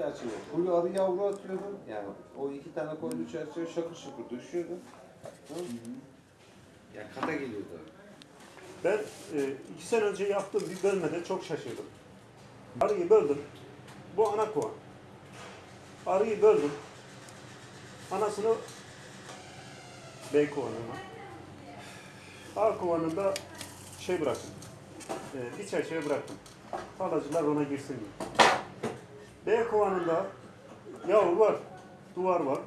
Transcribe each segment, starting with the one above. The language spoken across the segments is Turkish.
çerçeve. Full arı yavru atıyordum. Yani o iki tane koyduğu çerçeve şakır şakır düşüyordu. Mı? Ya kata geliyordu. Ben e, iki sene önce yaptığım bir bölmede çok şaşırdım. Arıyı böldüm. Bu ana kovan. Arıyı böldüm. Anasını B kovanına. A kovanında şey bıraktım. E, bir çerçeve bıraktım. Tarlacılar ona girsin diye. B kovanında yavru var. Duvar var.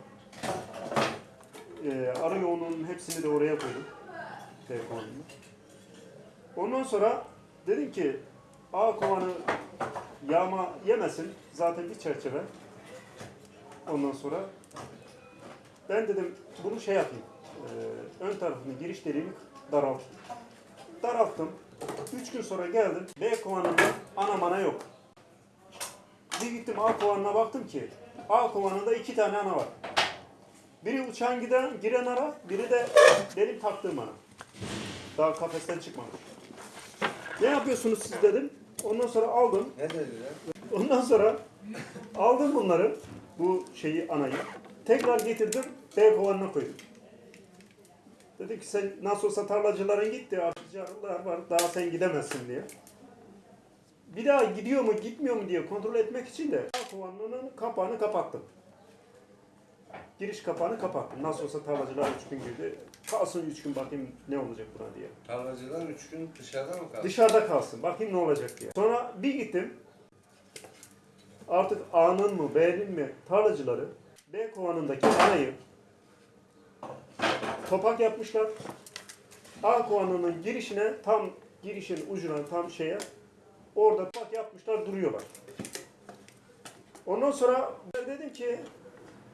E, arı yoğunluğunun hepsini de oraya koydum. B kovanında. Ondan sonra dedim ki A kovanı yağma yemesin. Zaten bir çerçeve. Ondan sonra ben dedim bunu şey yapayım. e, ön tarafını giriş deliğini daraltayım. Daralttım. Üç gün sonra geldim. B kovanında ana mana yok. Bir gittim A kovanına baktım ki A kovanında iki tane ana var. Biri uçağın giden, giren ara, biri de benim taktığım ana. Daha kafesten çıkmamış. Ne yapıyorsunuz siz dedim. Ondan sonra aldım. Ne dediler? Ondan sonra aldım bunları. Bu şeyi anayı. Tekrar getirdim. B kovanına koydum. Dedi ki sen nasıl olsa tarlacıların gitti. Arıcılar var. Daha sen gidemezsin diye. Bir daha gidiyor mu gitmiyor mu diye kontrol etmek için de A kovanının kapağını kapattım. Giriş kapağını kapattım. Nasıl olsa tarlacılar üç gün girdi. Kalsın üç gün bakayım ne olacak buna diye. Tarlacılar üç gün dışarıda mı kaldı? Dışarıda kalsın. Bakayım ne olacak diye. Sonra bir gittim. Artık A'nın mı B'nin mi tarlacıları B kovanındaki anayı topak yapmışlar. A kovanının girişine tam girişin ucuna tam şeye orada topak yapmışlar duruyorlar. Ondan sonra dedim ki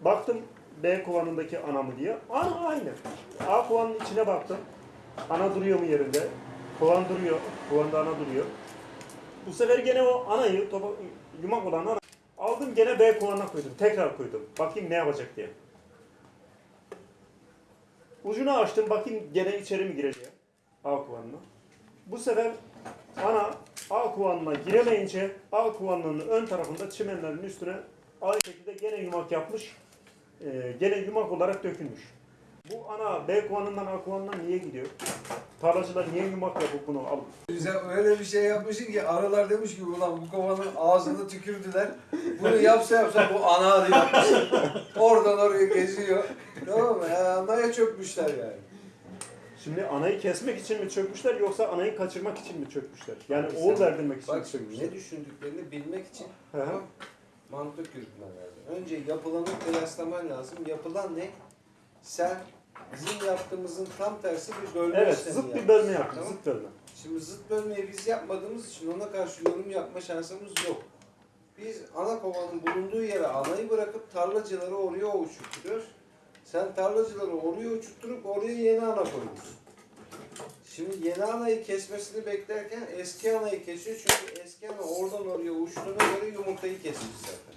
baktım B kovanındaki ana mı diye. Ana aynı. A kovanın içine baktım. Ana duruyor mu yerinde? Kovan duruyor. Kovanda ana duruyor. Bu sefer gene o anayı, topa, yumak olan ana aldım gene B kovanına koydum. Tekrar koydum. Bakayım ne yapacak diye. Ucunu açtım. Bakayım gene içeri mi girecek? A kovanına. Bu sefer ana A kovanına giremeyince A kovanının ön tarafında çimenlerin üstüne aynı şekilde gene yumak yapmış. Ee, gene yumak olarak dökülmüş. Bu ana B kovanından A kovanından niye gidiyor? Tarlacılar niye yumak yapıp bunu alıp Sen öyle bir şey yapmışsın ki arılar demiş ki ulan bu kovanın ağzını tükürdüler. Bunu yapsa yapsa bu ana arı yapmış. Oradan oraya geziyor. Tamam mı? Ya anaya çökmüşler yani. Şimdi anayı kesmek için mi çökmüşler yoksa anayı kaçırmak için mi çökmüşler? Yani oğul verdirmek için mi Bak şimdi çökmüşler? ne düşündüklerini bilmek için mantık yürütmen lazım. Önce yapılanı kıyaslaman lazım. Yapılan ne? Sen bizim yaptığımızın tam tersi bir bölme Evet, zıt bir yaptın. bölme yaptım, Tamam. zıt bölme. Şimdi zıt bölmeyi biz yapmadığımız için ona karşı yorum yapma şansımız yok. Biz ana kovanın bulunduğu yere anayı bırakıp tarlacıları oraya uçurtuyoruz. Sen tarlacıları oraya uçurtturup oraya yeni ana koyuyorsun. Şimdi yeni anayı kesmesini beklerken eski anayı kesiyor çünkü eski ana oradan oraya uçtuğuna göre yumurtayı kesmiş zaten.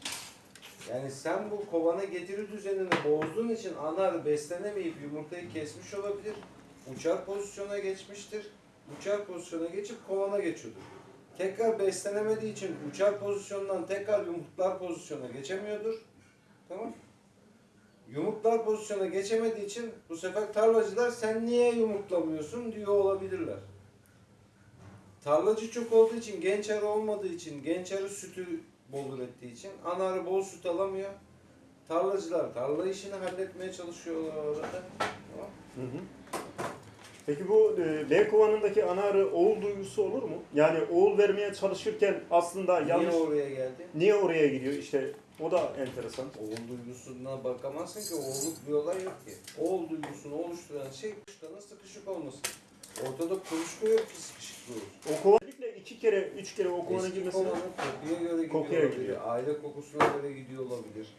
Yani sen bu kovana getiri düzenini bozduğun için ana arı beslenemeyip yumurtayı kesmiş olabilir. Uçar pozisyona geçmiştir. Uçar pozisyona geçip kovana geçiyordur. Tekrar beslenemediği için uçar pozisyondan tekrar yumurtlar pozisyona geçemiyordur. Tamam Yumurtlar pozisyona geçemediği için bu sefer tarlacılar sen niye yumurtlamıyorsun diyor olabilirler. Tarlacı çok olduğu için, genç arı olmadığı için, genç arı sütü bol ürettiği için ana arı bol süt alamıyor. Tarlacılar tarla işini halletmeye çalışıyorlar orada. Tamam. Hı hı. Peki bu e, B kovanındaki ana arı oğul duygusu olur mu? Yani oğul vermeye çalışırken aslında yanlış... Niye oraya geldi? Niye oraya gidiyor? İşte o da enteresan. Oğul duygusuna bakamazsın ki oğulluk bir olay yok ki. Oğul duygusunu oluşturan şey kuşlarına sıkışık olması. Ortada kuluçka yok ki sıkışıklığı olsun. O özellikle iki kere, üç kere o kovana Eski girmesine... kovanın kokuya göre gidiyor Kokuya olabilir. gidiyor. Aile kokusuna göre gidiyor olabilir.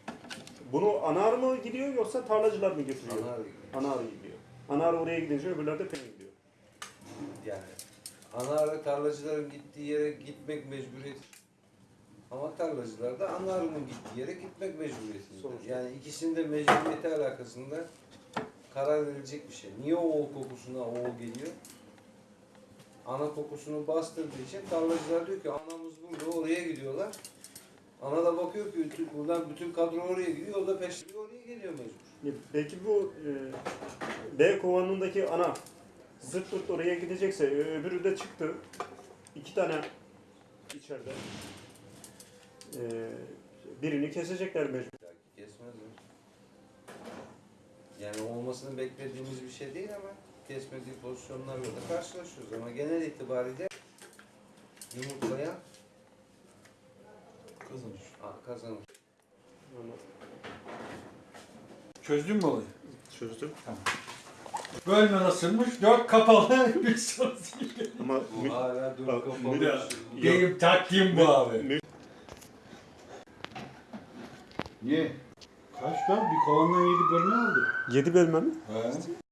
Bunu ana arı mı gidiyor yoksa tarlacılar mı götürüyor? Ana arı gibi. Ana arı gidiyor. Ana arı oraya gidince öbürler de peynir gidiyor. Yani ana arı tarlacıların gittiği yere gitmek mecburiyetir. Ama tarlacılar da ana arının gittiği yere gitmek mecburiyetindedir. Sonuçta. Yani ikisinin de mecburiyeti alakasında karar verilecek bir şey. Niye oğul kokusuna oğul geliyor? Ana kokusunu bastırdığı için tarlacılar diyor ki anamız burada oraya gidiyorlar. Ana da bakıyor ki bütün, buradan bütün kadro oraya gidiyor, o da peşleri oraya geliyor mecbur. E, Peki bu e, kovanındaki ana zırt pırt oraya gidecekse ö- öbürü de çıktı. İki tane içeride. E, birini kesecekler mecbur. Kesmezler. Yani olmasını beklediğimiz bir şey değil ama kesmediği pozisyonlarla da karşılaşıyoruz. Ama genel itibariyle yumurtlayan Kazanır. a- kazanır. Çözdün mü olayı? çözdüm. Bölme nasılmış? Dört kapalı bir sorusu. Ama mü- Hala dur Bak, kapalı. bir de- Benim taktiğim bu abi. Niye? Kaç lan? Bir kovandan yedi bölme aldı. yedi bölme mi? He.